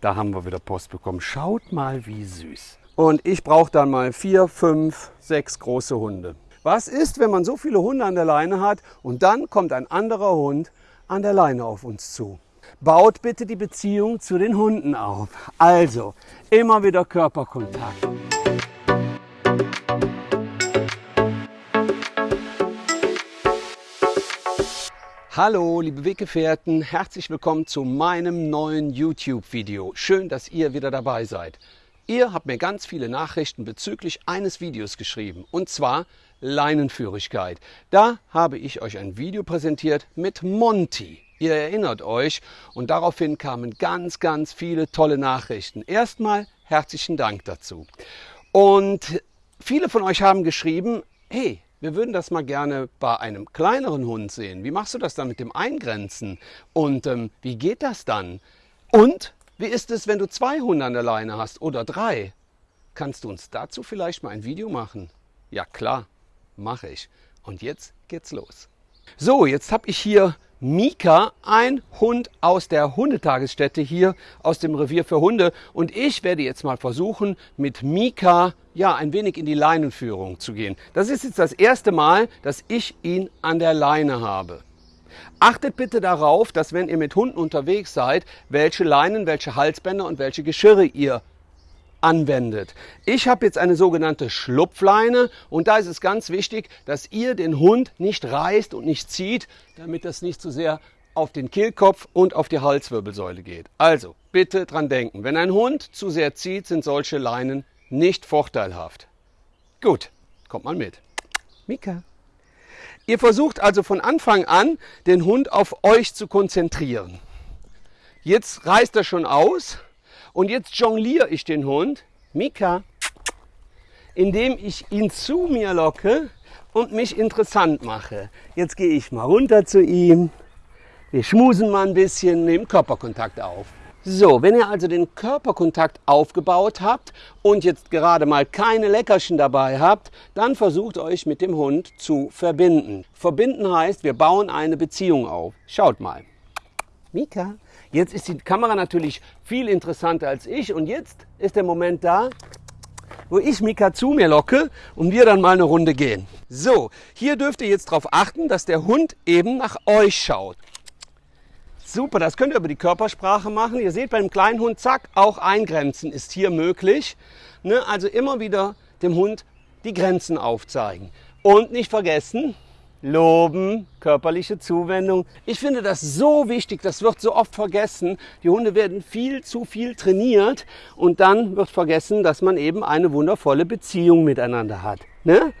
da haben wir wieder Post bekommen. Schaut mal, wie süß. Und ich brauche dann mal vier, fünf, sechs große Hunde. Was ist, wenn man so viele Hunde an der Leine hat und dann kommt ein anderer Hund an der Leine auf uns zu? Baut bitte die Beziehung zu den Hunden auf. Also immer wieder Körperkontakt. Hallo liebe Weggefährten, herzlich willkommen zu meinem neuen YouTube-Video. Schön, dass ihr wieder dabei seid. Ihr habt mir ganz viele Nachrichten bezüglich eines Videos geschrieben und zwar Leinenführigkeit. Da habe ich euch ein Video präsentiert mit Monty. Ihr erinnert euch und daraufhin kamen ganz, ganz viele tolle Nachrichten. Erstmal herzlichen Dank dazu. Und viele von euch haben geschrieben, hey, wir würden das mal gerne bei einem kleineren Hund sehen. Wie machst du das dann mit dem Eingrenzen? Und ähm, wie geht das dann? Und wie ist es, wenn du zwei Hunde an der Leine hast oder drei? Kannst du uns dazu vielleicht mal ein Video machen? Ja klar, mache ich. Und jetzt geht's los. So, jetzt habe ich hier Mika, ein Hund aus der Hundetagesstätte hier aus dem Revier für Hunde. Und ich werde jetzt mal versuchen, mit Mika ja, ein wenig in die Leinenführung zu gehen. Das ist jetzt das erste Mal, dass ich ihn an der Leine habe. Achtet bitte darauf, dass wenn ihr mit Hunden unterwegs seid, welche Leinen, welche Halsbänder und welche Geschirre ihr anwendet. Ich habe jetzt eine sogenannte Schlupfleine und da ist es ganz wichtig, dass ihr den Hund nicht reißt und nicht zieht, damit das nicht zu sehr auf den Kehlkopf und auf die Halswirbelsäule geht. Also bitte dran denken, wenn ein Hund zu sehr zieht, sind solche Leinen nicht vorteilhaft. Gut, kommt mal mit. Mika. Ihr versucht also von Anfang an, den Hund auf euch zu konzentrieren. Jetzt reißt er schon aus und jetzt jongliere ich den Hund, Mika, indem ich ihn zu mir locke und mich interessant mache. Jetzt gehe ich mal runter zu ihm. Wir schmusen mal ein bisschen, nehmen Körperkontakt auf. So, wenn ihr also den Körperkontakt aufgebaut habt und jetzt gerade mal keine Leckerchen dabei habt, dann versucht euch mit dem Hund zu verbinden. Verbinden heißt, wir bauen eine Beziehung auf. Schaut mal. Mika, jetzt ist die Kamera natürlich viel interessanter als ich und jetzt ist der Moment da, wo ich Mika zu mir locke und wir dann mal eine Runde gehen. So, hier dürft ihr jetzt darauf achten, dass der Hund eben nach euch schaut. Super, das könnt ihr über die Körpersprache machen. Ihr seht beim kleinen Hund, zack, auch eingrenzen ist hier möglich. Ne? Also immer wieder dem Hund die Grenzen aufzeigen. Und nicht vergessen, loben, körperliche Zuwendung. Ich finde das so wichtig, das wird so oft vergessen. Die Hunde werden viel zu viel trainiert und dann wird vergessen, dass man eben eine wundervolle Beziehung miteinander hat. Ne?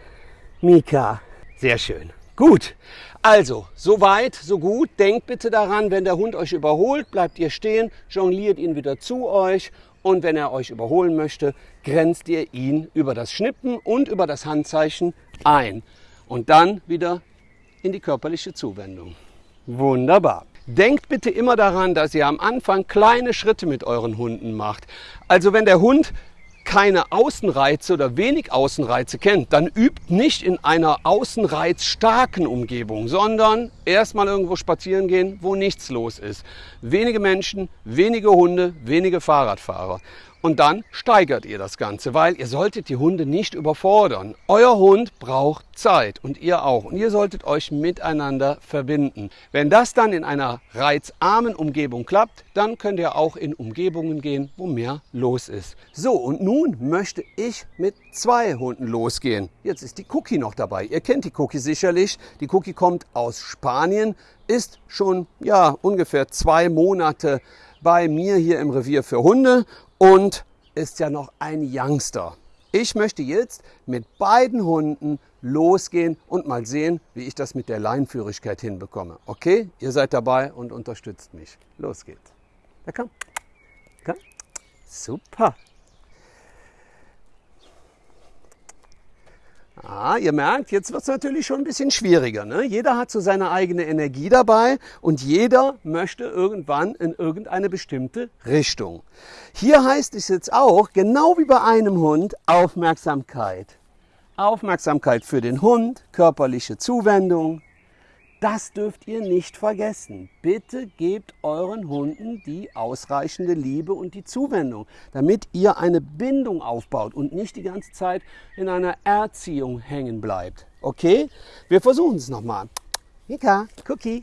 Mika, sehr schön. Gut, also, so weit, so gut. Denkt bitte daran, wenn der Hund euch überholt, bleibt ihr stehen, jongliert ihn wieder zu euch und wenn er euch überholen möchte, grenzt ihr ihn über das Schnippen und über das Handzeichen ein und dann wieder in die körperliche Zuwendung. Wunderbar. Denkt bitte immer daran, dass ihr am Anfang kleine Schritte mit euren Hunden macht. Also wenn der Hund keine Außenreize oder wenig Außenreize kennt, dann übt nicht in einer außenreizstarken Umgebung, sondern erstmal irgendwo spazieren gehen, wo nichts los ist. Wenige Menschen, wenige Hunde, wenige Fahrradfahrer. Und dann steigert ihr das Ganze, weil ihr solltet die Hunde nicht überfordern. Euer Hund braucht Zeit und ihr auch. Und ihr solltet euch miteinander verbinden. Wenn das dann in einer reizarmen Umgebung klappt, dann könnt ihr auch in Umgebungen gehen, wo mehr los ist. So, und nun möchte ich mit zwei Hunden losgehen. Jetzt ist die Cookie noch dabei. Ihr kennt die Cookie sicherlich. Die Cookie kommt aus Spanien, ist schon ja ungefähr zwei Monate bei mir hier im Revier für Hunde und ist ja noch ein Youngster. Ich möchte jetzt mit beiden Hunden losgehen und mal sehen, wie ich das mit der Leinführigkeit hinbekomme. Okay, ihr seid dabei und unterstützt mich. Los geht's. Ja, komm. komm. Super. Ah, ihr merkt, jetzt wird es natürlich schon ein bisschen schwieriger. Ne? Jeder hat so seine eigene Energie dabei und jeder möchte irgendwann in irgendeine bestimmte Richtung. Hier heißt es jetzt auch, genau wie bei einem Hund, Aufmerksamkeit. Aufmerksamkeit für den Hund, körperliche Zuwendung. Das dürft ihr nicht vergessen. Bitte gebt euren Hunden die ausreichende Liebe und die Zuwendung, damit ihr eine Bindung aufbaut und nicht die ganze Zeit in einer Erziehung hängen bleibt. Okay? Wir versuchen es nochmal. Mika, Cookie,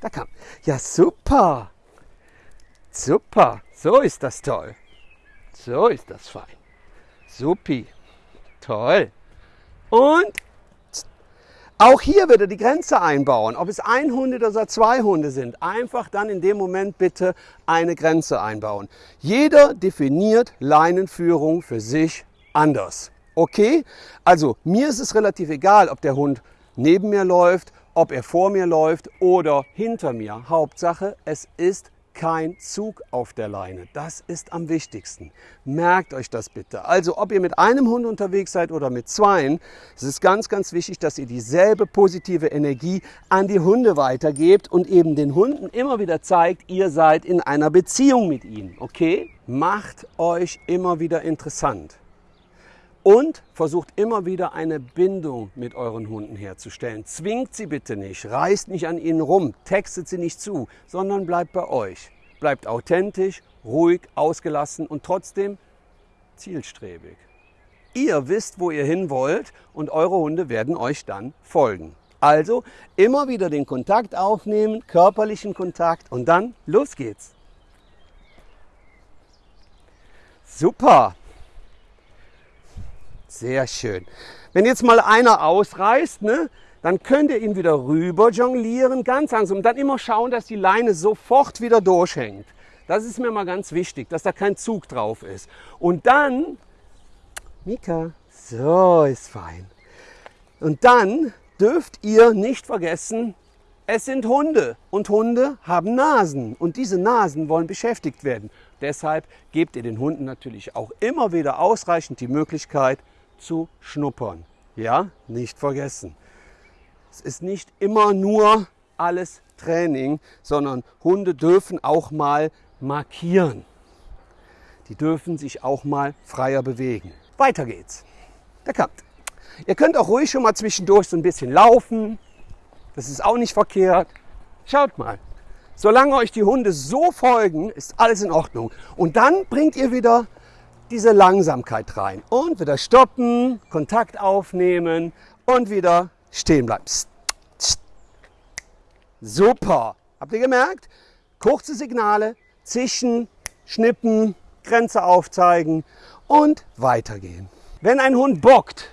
da kam. Ja, super. Super. So ist das toll. So ist das fein. Supi. Toll. Und auch hier wieder die Grenze einbauen, ob es ein Hund oder zwei Hunde sind. Einfach dann in dem Moment bitte eine Grenze einbauen. Jeder definiert Leinenführung für sich anders. Okay? Also mir ist es relativ egal, ob der Hund neben mir läuft, ob er vor mir läuft oder hinter mir. Hauptsache, es ist kein Zug auf der Leine. Das ist am wichtigsten. Merkt euch das bitte. Also ob ihr mit einem Hund unterwegs seid oder mit zweien, es ist ganz, ganz wichtig, dass ihr dieselbe positive Energie an die Hunde weitergebt und eben den Hunden immer wieder zeigt, ihr seid in einer Beziehung mit ihnen. Okay? Macht euch immer wieder interessant. Und versucht immer wieder eine Bindung mit euren Hunden herzustellen. Zwingt sie bitte nicht, reißt nicht an ihnen rum, textet sie nicht zu, sondern bleibt bei euch. Bleibt authentisch, ruhig, ausgelassen und trotzdem zielstrebig. Ihr wisst, wo ihr hin wollt und eure Hunde werden euch dann folgen. Also immer wieder den Kontakt aufnehmen, körperlichen Kontakt und dann los geht's. Super! Sehr schön. Wenn jetzt mal einer ausreißt, ne, dann könnt ihr ihn wieder rüber jonglieren, ganz langsam. Und dann immer schauen, dass die Leine sofort wieder durchhängt. Das ist mir mal ganz wichtig, dass da kein Zug drauf ist. Und dann, Mika, so ist fein. Und dann dürft ihr nicht vergessen, es sind Hunde und Hunde haben Nasen und diese Nasen wollen beschäftigt werden. Deshalb gebt ihr den Hunden natürlich auch immer wieder ausreichend die Möglichkeit, zu schnuppern. Ja, nicht vergessen. Es ist nicht immer nur alles Training, sondern Hunde dürfen auch mal markieren. Die dürfen sich auch mal freier bewegen. Weiter geht's. Der kommt. Ihr könnt auch ruhig schon mal zwischendurch so ein bisschen laufen. Das ist auch nicht verkehrt. Schaut mal. Solange euch die Hunde so folgen, ist alles in Ordnung. Und dann bringt ihr wieder diese Langsamkeit rein. Und wieder stoppen, Kontakt aufnehmen und wieder stehen bleiben. Super. Habt ihr gemerkt? Kurze Signale, zischen, schnippen, Grenze aufzeigen und weitergehen. Wenn ein Hund bockt,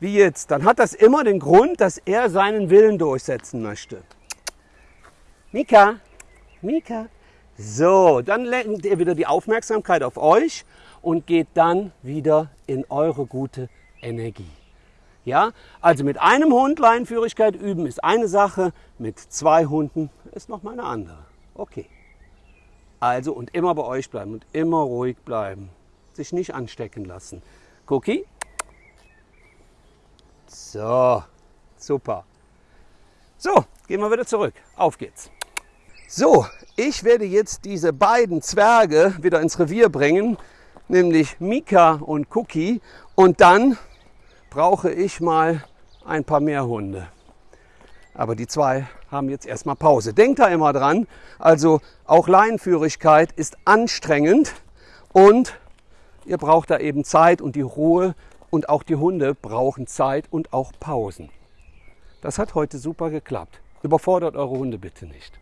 wie jetzt, dann hat das immer den Grund, dass er seinen Willen durchsetzen möchte. Mika, Mika, so, dann lenkt ihr wieder die Aufmerksamkeit auf euch und geht dann wieder in eure gute Energie. Ja, also mit einem Hund Leinführigkeit üben ist eine Sache, mit zwei Hunden ist noch mal eine andere. Okay. Also und immer bei euch bleiben und immer ruhig bleiben. Sich nicht anstecken lassen. Cookie? So, super. So, gehen wir wieder zurück. Auf geht's. So, ich werde jetzt diese beiden Zwerge wieder ins Revier bringen, nämlich Mika und Cookie. Und dann brauche ich mal ein paar mehr Hunde. Aber die zwei haben jetzt erstmal Pause. Denkt da immer dran, also auch Leinenführigkeit ist anstrengend und ihr braucht da eben Zeit und die Ruhe und auch die Hunde brauchen Zeit und auch Pausen. Das hat heute super geklappt. Überfordert eure Hunde bitte nicht.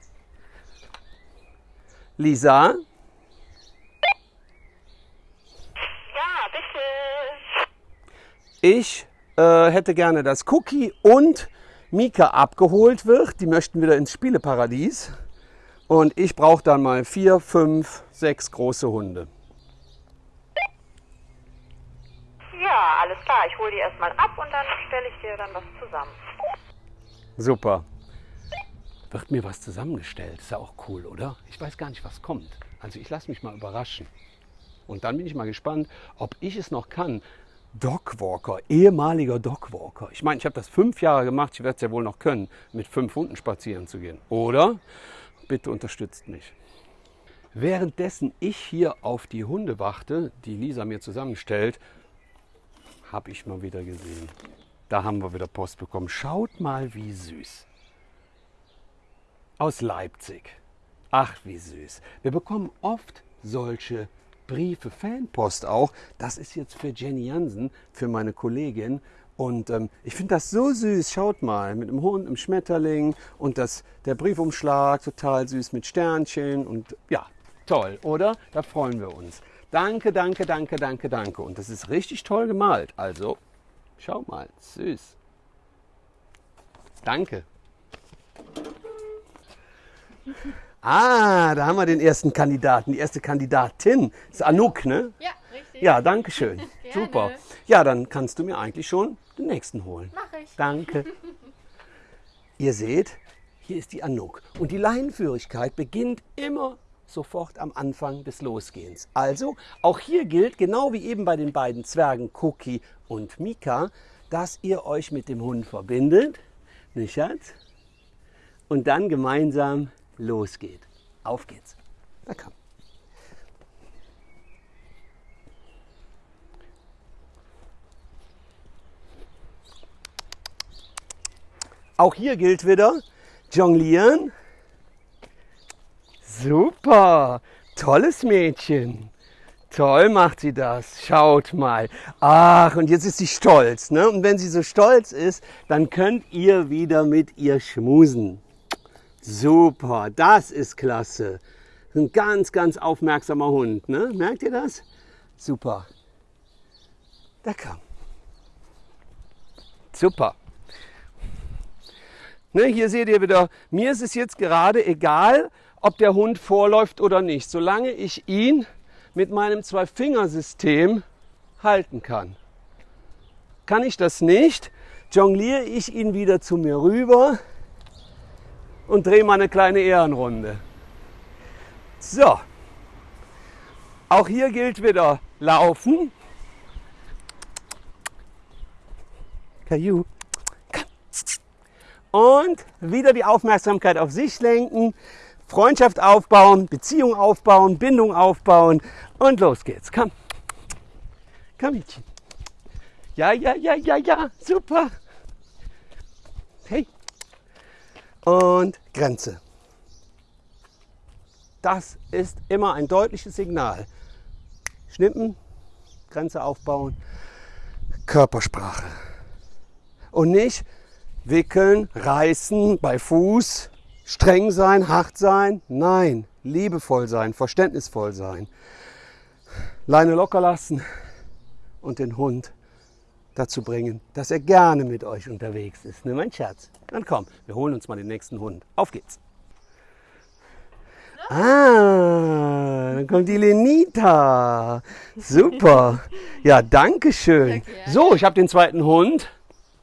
Lisa? Ja, bitte. Ich äh, hätte gerne, dass Cookie und Mika abgeholt wird. Die möchten wieder ins Spieleparadies. Und ich brauche dann mal vier, fünf, sechs große Hunde. Ja, alles klar. Ich hole die erstmal ab und dann stelle ich dir dann was zusammen. Super wird mir was zusammengestellt. Ist ja auch cool, oder? Ich weiß gar nicht, was kommt. Also ich lasse mich mal überraschen. Und dann bin ich mal gespannt, ob ich es noch kann. Dogwalker, ehemaliger Dogwalker. Ich meine, ich habe das fünf Jahre gemacht, ich werde es ja wohl noch können, mit fünf Hunden spazieren zu gehen. Oder? Bitte unterstützt mich. Währenddessen ich hier auf die Hunde warte, die Lisa mir zusammenstellt, habe ich mal wieder gesehen. Da haben wir wieder Post bekommen. Schaut mal, wie süß. Aus Leipzig. Ach, wie süß. Wir bekommen oft solche Briefe, Fanpost auch. Das ist jetzt für Jenny Jansen, für meine Kollegin. Und ähm, ich finde das so süß. Schaut mal, mit dem Hund, einem Schmetterling und das, der Briefumschlag total süß mit Sternchen. Und ja, toll, oder? Da freuen wir uns. Danke, danke, danke, danke, danke. Und das ist richtig toll gemalt. Also, schau mal, süß. Danke. Ah, da haben wir den ersten Kandidaten, die erste Kandidatin. Das ist Anouk, ne? Ja, richtig. Ja, danke schön. Super. Ja, dann kannst du mir eigentlich schon den nächsten holen. Mach ich. Danke. Ihr seht, hier ist die Anouk. Und die Leinenführigkeit beginnt immer sofort am Anfang des Losgehens. Also, auch hier gilt, genau wie eben bei den beiden Zwergen Cookie und Mika, dass ihr euch mit dem Hund verbindet. Nicht, Schatz? Und dann gemeinsam losgeht. Auf geht's. Na komm. Auch hier gilt wieder, jonglieren. Super, tolles Mädchen. Toll macht sie das. Schaut mal. Ach, und jetzt ist sie stolz. Ne? Und wenn sie so stolz ist, dann könnt ihr wieder mit ihr schmusen. Super, das ist klasse. Ein ganz, ganz aufmerksamer Hund. Ne? Merkt ihr das? Super. Da komm. Super. Ne, hier seht ihr wieder, mir ist es jetzt gerade egal, ob der Hund vorläuft oder nicht, solange ich ihn mit meinem Zwei-Fingersystem halten kann. Kann ich das nicht, jongliere ich ihn wieder zu mir rüber und drehe mal eine kleine Ehrenrunde. So, auch hier gilt wieder laufen. Kaju. Und wieder die Aufmerksamkeit auf sich lenken, Freundschaft aufbauen, Beziehung aufbauen, Bindung aufbauen und los geht's. Komm. Komm, Mädchen. Ja, ja, ja, ja, ja, super. Hey. Und Grenze. Das ist immer ein deutliches Signal. Schnippen, Grenze aufbauen, Körpersprache. Und nicht, wickeln, reißen, bei Fuß, streng sein, hart sein. Nein, liebevoll sein, verständnisvoll sein. Leine locker lassen und den Hund dazu bringen, dass er gerne mit euch unterwegs ist. Ne, mein Schatz? Dann komm, wir holen uns mal den nächsten Hund. Auf geht's. Ah, dann kommt die Lenita. Super. Ja, danke schön. So, ich habe den zweiten Hund.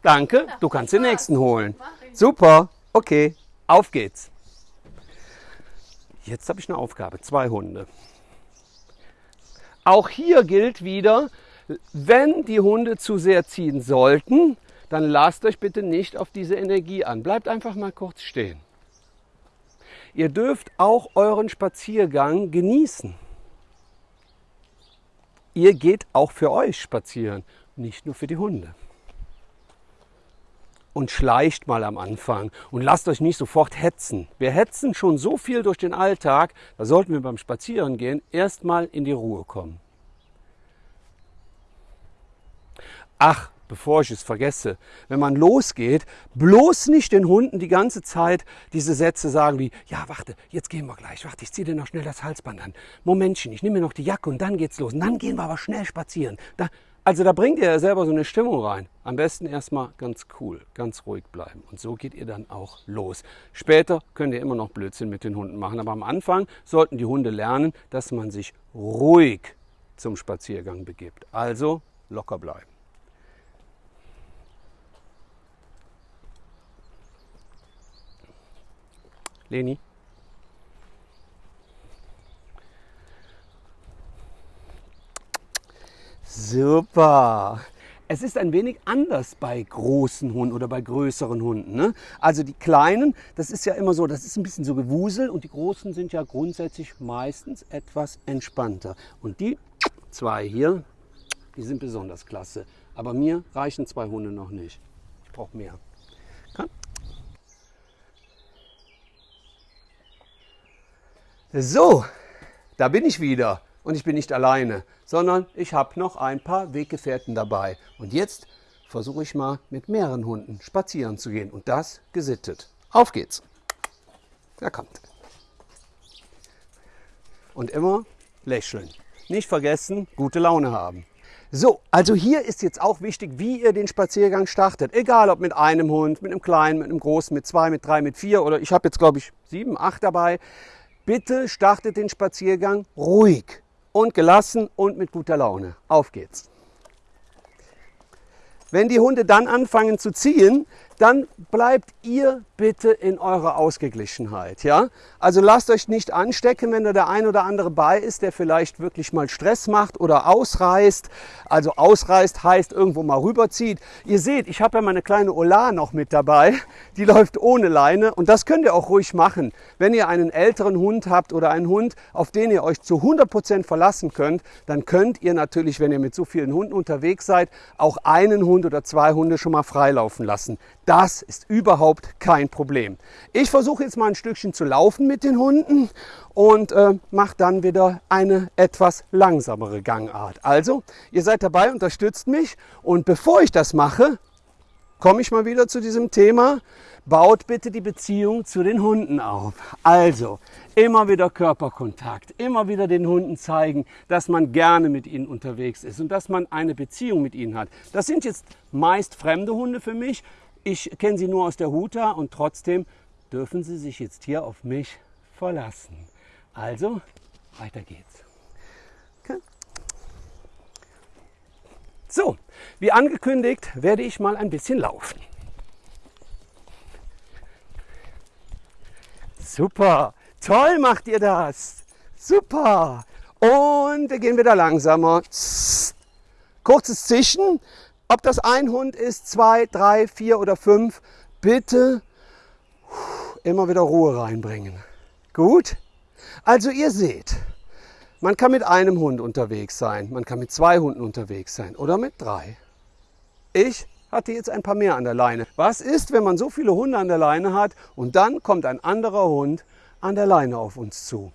Danke, du kannst den nächsten holen. Super, okay, auf geht's. Jetzt habe ich eine Aufgabe, zwei Hunde. Auch hier gilt wieder, wenn die Hunde zu sehr ziehen sollten, dann lasst euch bitte nicht auf diese Energie an. Bleibt einfach mal kurz stehen. Ihr dürft auch euren Spaziergang genießen. Ihr geht auch für euch spazieren, nicht nur für die Hunde und schleicht mal am Anfang und lasst euch nicht sofort hetzen. Wir hetzen schon so viel durch den Alltag, da sollten wir beim Spazierengehen erstmal in die Ruhe kommen. Ach, bevor ich es vergesse, wenn man losgeht, bloß nicht den Hunden die ganze Zeit diese Sätze sagen wie, ja, warte, jetzt gehen wir gleich, warte, ich ziehe dir noch schnell das Halsband an. Momentchen, ich nehme mir noch die Jacke und dann geht's los. Und dann gehen wir aber schnell spazieren. Da, also da bringt ihr ja selber so eine Stimmung rein. Am besten erstmal ganz cool, ganz ruhig bleiben. Und so geht ihr dann auch los. Später könnt ihr immer noch Blödsinn mit den Hunden machen. Aber am Anfang sollten die Hunde lernen, dass man sich ruhig zum Spaziergang begibt. Also locker bleiben. Leni? Super. Es ist ein wenig anders bei großen Hunden oder bei größeren Hunden. Ne? Also die kleinen, das ist ja immer so, das ist ein bisschen so Gewusel und die großen sind ja grundsätzlich meistens etwas entspannter. Und die zwei hier, die sind besonders klasse. Aber mir reichen zwei Hunde noch nicht. Ich brauche mehr. Komm. So, da bin ich wieder. Und ich bin nicht alleine, sondern ich habe noch ein paar Weggefährten dabei. Und jetzt versuche ich mal mit mehreren Hunden spazieren zu gehen. Und das gesittet. Auf geht's. Da kommt. Und immer lächeln. Nicht vergessen, gute Laune haben. So, also hier ist jetzt auch wichtig, wie ihr den Spaziergang startet. Egal ob mit einem Hund, mit einem kleinen, mit einem großen, mit zwei, mit drei, mit vier oder ich habe jetzt glaube ich sieben, acht dabei. Bitte startet den Spaziergang ruhig und gelassen und mit guter Laune. Auf geht's. Wenn die Hunde dann anfangen zu ziehen, dann bleibt ihr bitte in eurer Ausgeglichenheit. Ja? Also lasst euch nicht anstecken, wenn da der ein oder andere bei ist, der vielleicht wirklich mal Stress macht oder ausreißt. Also ausreißt heißt irgendwo mal rüberzieht. Ihr seht, ich habe ja meine kleine Ola noch mit dabei. Die läuft ohne Leine und das könnt ihr auch ruhig machen. Wenn ihr einen älteren Hund habt oder einen Hund, auf den ihr euch zu 100 Prozent verlassen könnt, dann könnt ihr natürlich, wenn ihr mit so vielen Hunden unterwegs seid, auch einen Hund oder zwei Hunde schon mal freilaufen lassen. Das ist überhaupt kein Problem. Ich versuche jetzt mal ein Stückchen zu laufen mit den Hunden und äh, mache dann wieder eine etwas langsamere Gangart. Also, ihr seid dabei, unterstützt mich und bevor ich das mache, komme ich mal wieder zu diesem Thema. Baut bitte die Beziehung zu den Hunden auf. Also, immer wieder Körperkontakt, immer wieder den Hunden zeigen, dass man gerne mit ihnen unterwegs ist und dass man eine Beziehung mit ihnen hat. Das sind jetzt meist fremde Hunde für mich. Ich kenne sie nur aus der Huta und trotzdem dürfen sie sich jetzt hier auf mich verlassen. Also, weiter geht's. Okay. So, wie angekündigt, werde ich mal ein bisschen laufen. Super, toll macht ihr das. Super. Und wir gehen wieder langsamer. Kurzes Zischen, ob das ein Hund ist, zwei, drei, vier oder fünf, bitte immer wieder Ruhe reinbringen. Gut? Also ihr seht, man kann mit einem Hund unterwegs sein, man kann mit zwei Hunden unterwegs sein oder mit drei. Ich hatte jetzt ein paar mehr an der Leine. Was ist, wenn man so viele Hunde an der Leine hat und dann kommt ein anderer Hund an der Leine auf uns zu?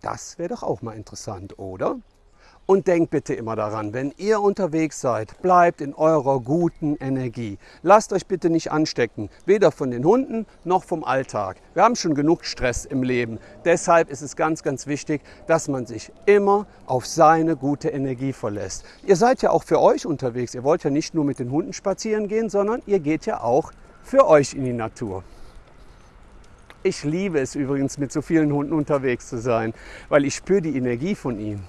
Das wäre doch auch mal interessant, oder? Und denkt bitte immer daran, wenn ihr unterwegs seid, bleibt in eurer guten Energie. Lasst euch bitte nicht anstecken, weder von den Hunden noch vom Alltag. Wir haben schon genug Stress im Leben. Deshalb ist es ganz, ganz wichtig, dass man sich immer auf seine gute Energie verlässt. Ihr seid ja auch für euch unterwegs. Ihr wollt ja nicht nur mit den Hunden spazieren gehen, sondern ihr geht ja auch für euch in die Natur. Ich liebe es übrigens, mit so vielen Hunden unterwegs zu sein, weil ich spüre die Energie von ihnen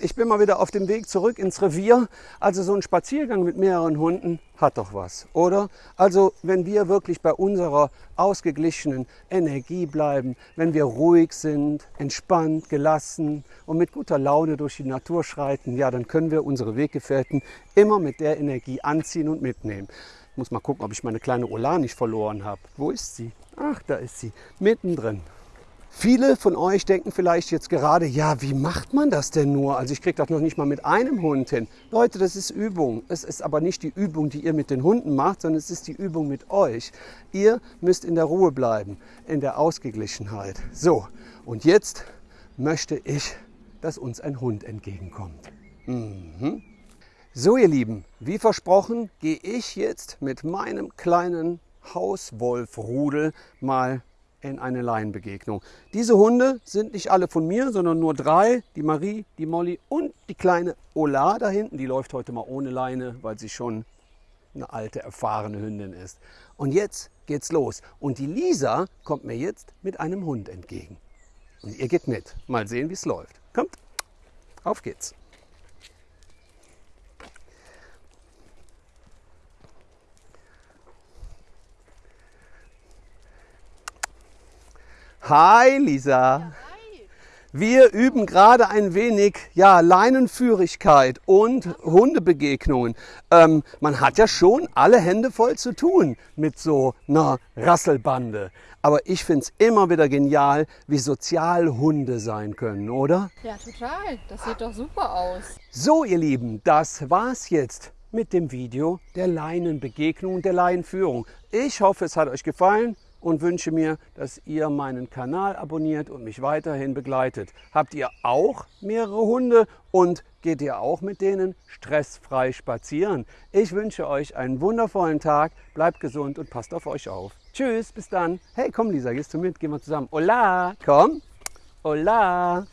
ich bin mal wieder auf dem Weg zurück ins Revier. Also so ein Spaziergang mit mehreren Hunden hat doch was, oder? Also wenn wir wirklich bei unserer ausgeglichenen Energie bleiben, wenn wir ruhig sind, entspannt, gelassen und mit guter Laune durch die Natur schreiten, ja, dann können wir unsere Weggefährten immer mit der Energie anziehen und mitnehmen. Ich muss mal gucken, ob ich meine kleine Ola nicht verloren habe. Wo ist sie? Ach, da ist sie, mittendrin. Viele von euch denken vielleicht jetzt gerade, ja, wie macht man das denn nur? Also ich kriege das noch nicht mal mit einem Hund hin. Leute, das ist Übung. Es ist aber nicht die Übung, die ihr mit den Hunden macht, sondern es ist die Übung mit euch. Ihr müsst in der Ruhe bleiben, in der Ausgeglichenheit. So, und jetzt möchte ich, dass uns ein Hund entgegenkommt. Mhm. So, ihr Lieben, wie versprochen, gehe ich jetzt mit meinem kleinen Hauswolfrudel mal in eine Laienbegegnung. Diese Hunde sind nicht alle von mir, sondern nur drei. Die Marie, die Molly und die kleine Ola da hinten. Die läuft heute mal ohne Leine, weil sie schon eine alte, erfahrene Hündin ist. Und jetzt geht's los. Und die Lisa kommt mir jetzt mit einem Hund entgegen. Und ihr geht mit. Mal sehen, wie es läuft. Kommt, auf geht's. Hi Lisa. Wir üben gerade ein wenig ja, Leinenführigkeit und Hundebegegnungen. Ähm, man hat ja schon alle Hände voll zu tun mit so einer Rasselbande. Aber ich finde es immer wieder genial, wie sozial Hunde sein können, oder? Ja, total. Das sieht doch super aus. So, ihr Lieben, das war's jetzt mit dem Video der Leinenbegegnung und der Leinenführung. Ich hoffe, es hat euch gefallen. Und wünsche mir, dass ihr meinen Kanal abonniert und mich weiterhin begleitet. Habt ihr auch mehrere Hunde und geht ihr auch mit denen stressfrei spazieren? Ich wünsche euch einen wundervollen Tag, bleibt gesund und passt auf euch auf. Tschüss, bis dann. Hey, komm Lisa, gehst du mit? Gehen wir zusammen. Hola, komm. Hola.